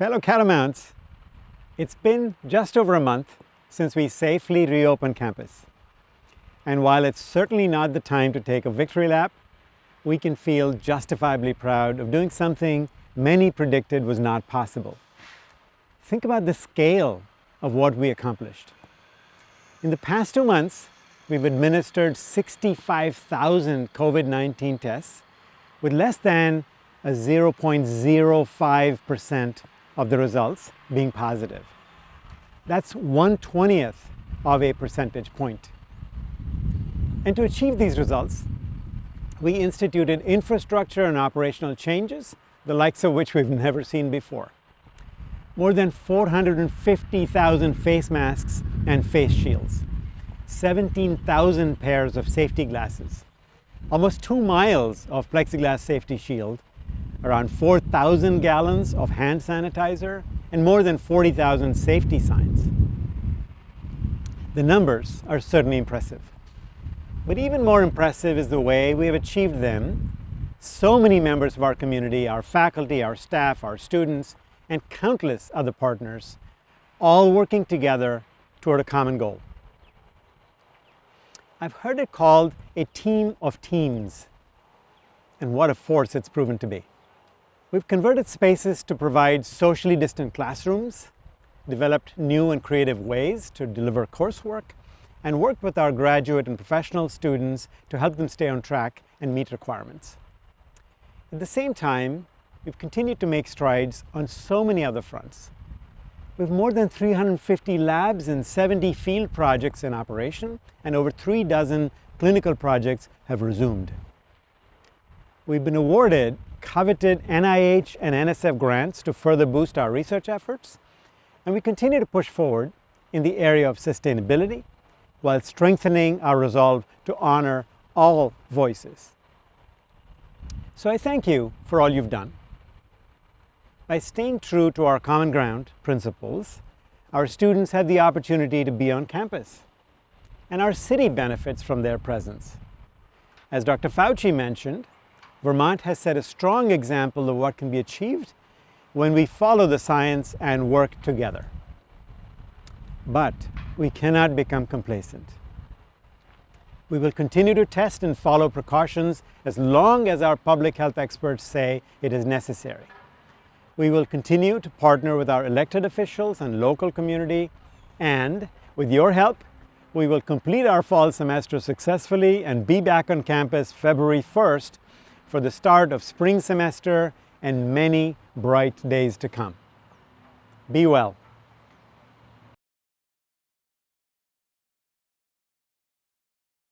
Fellow Catamounts, it's been just over a month since we safely reopened campus. And while it's certainly not the time to take a victory lap, we can feel justifiably proud of doing something many predicted was not possible. Think about the scale of what we accomplished. In the past two months, we've administered 65,000 COVID-19 tests with less than a 0.05% of the results being positive. That's 1 20th of a percentage point. And to achieve these results, we instituted infrastructure and operational changes, the likes of which we've never seen before. More than 450,000 face masks and face shields, 17,000 pairs of safety glasses, almost two miles of plexiglass safety shield, around 4,000 gallons of hand sanitizer, and more than 40,000 safety signs. The numbers are certainly impressive. But even more impressive is the way we have achieved them. So many members of our community, our faculty, our staff, our students, and countless other partners, all working together toward a common goal. I've heard it called a team of teams, and what a force it's proven to be. We've converted spaces to provide socially distant classrooms, developed new and creative ways to deliver coursework, and worked with our graduate and professional students to help them stay on track and meet requirements. At the same time, we've continued to make strides on so many other fronts. We have more than 350 labs and 70 field projects in operation, and over three dozen clinical projects have resumed. We've been awarded coveted NIH and NSF grants to further boost our research efforts, and we continue to push forward in the area of sustainability while strengthening our resolve to honor all voices. So I thank you for all you've done. By staying true to our common ground principles, our students had the opportunity to be on campus, and our city benefits from their presence. As Dr. Fauci mentioned, Vermont has set a strong example of what can be achieved when we follow the science and work together. But we cannot become complacent. We will continue to test and follow precautions as long as our public health experts say it is necessary. We will continue to partner with our elected officials and local community, and with your help, we will complete our fall semester successfully and be back on campus February 1st for the start of spring semester and many bright days to come. Be well.